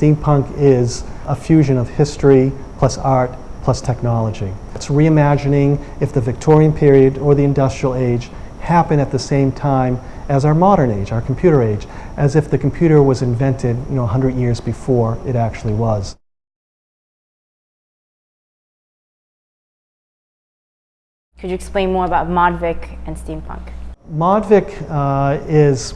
Steampunk is a fusion of history plus art plus technology. It's reimagining if the Victorian period or the industrial age happened at the same time as our modern age, our computer age, as if the computer was invented you know, 100 years before it actually was. Could you explain more about Modvic and steampunk? Modvic uh, is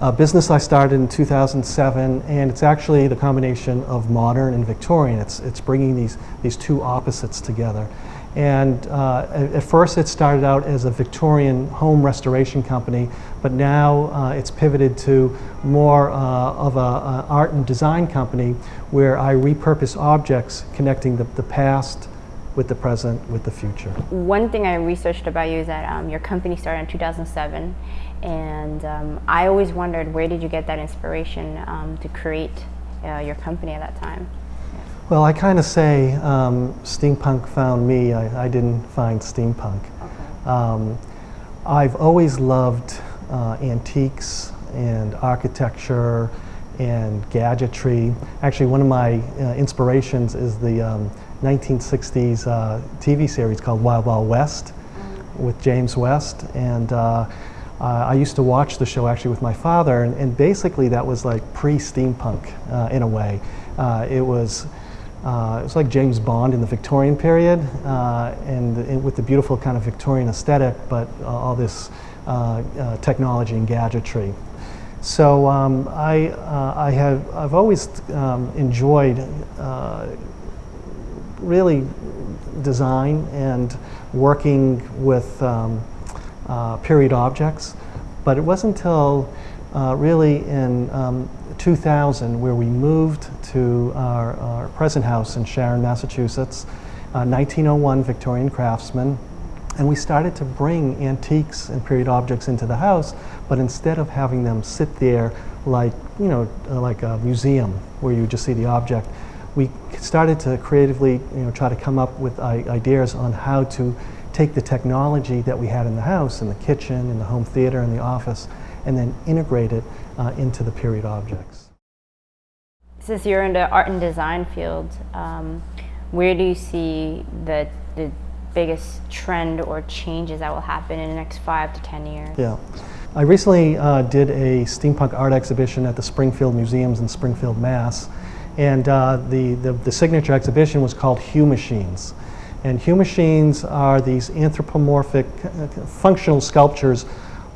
a business I started in 2007, and it's actually the combination of modern and Victorian. It's, it's bringing these, these two opposites together. And uh, at, first it started out as a Victorian home restoration company, but now uh, it's pivoted to more uh, of an art and design company where I repurpose objects connecting the, the past with the present, with the future. One thing I researched about you is that um, your company started in 2007 and um, I always wondered where did you get that inspiration um, to create uh, your company at that time? Well, I kind of say um, steampunk found me. I, I, didn't find steampunk. Okay. Um, I've always loved uh, antiques and architecture and gadgetry. Actually, one of my uh, inspirations is the 1960s um, uh, TV series called Wild Wild West with James West. And uh, I used to watch the show actually with my father, and, and basically that was like pre-steampunk uh, in a way. Uh, it was uh, it was like James Bond in the Victorian period, uh, and, and, with the beautiful kind of Victorian aesthetic, but uh, all this uh, uh, technology and gadgetry. So um, I, uh, I have, I've always um, enjoyed really design and working with um, period objects, but it wasn't until really in um, 2000 where we moved to our, our present house in Sharon, Massachusetts, uh, 1901 Victorian craftsman, and we started to bring antiques and period objects into the house, but instead of having them sit there like, you know, uh, like a museum where you just see the object, we started to creatively, you know, try to come up with ideas on how to take the technology that we had in the house, in the kitchen, in the home theater, in the office, and then integrate it uh, into the period objects. Since you're in the art and design field, um, where do you see the, the biggest trend or changes that will happen in the next five to 10 years? Yeah. I recently uh, did a steampunk art exhibition at the Springfield Museums in Springfield, Mass. And uh, the, the, the, signature exhibition was called Humachines. And Humachines are these anthropomorphic uh, functional sculptures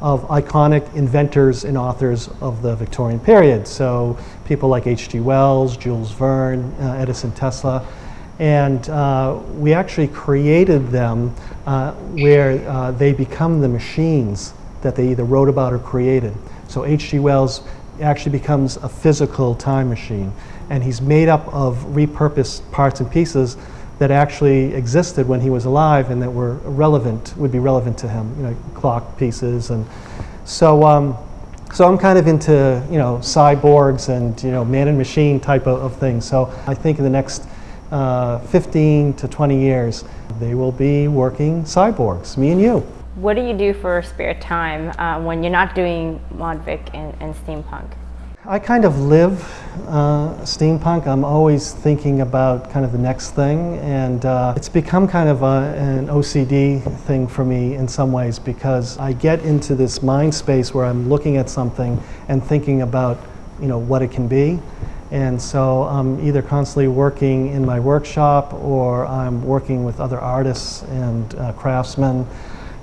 of iconic inventors and authors of the Victorian period. So people like H.G. Wells, Jules Verne, uh, Edison Tesla. And uh, we actually created them uh, where uh, they become the machines that they either wrote about or created. So H.G. Wells actually becomes a physical time machine. And he's made up of repurposed parts and pieces that actually existed when he was alive and that were relevant, would be relevant to him, you know, clock pieces. And so, um, so I'm kind of into, you know, cyborgs and, you know, man and machine type of, of things. So I think in the next uh, 15 to 20 years, they will be working cyborgs, me and you. What do you do for spare time uh, when you're not doing Modvic and, and steampunk? I kind of live uh, steampunk. I'm always thinking about kind of the next thing, and uh, it's become kind of a, an OCD thing for me in some ways because I get into this mind space where I'm looking at something and thinking about, you know, what it can be. And so I'm either constantly working in my workshop or I'm working with other artists and uh, craftsmen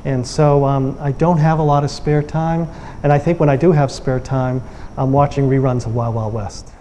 and so um, I don't have a lot of spare time. And I think when I do have spare time, I'm watching reruns of Wild Wild West.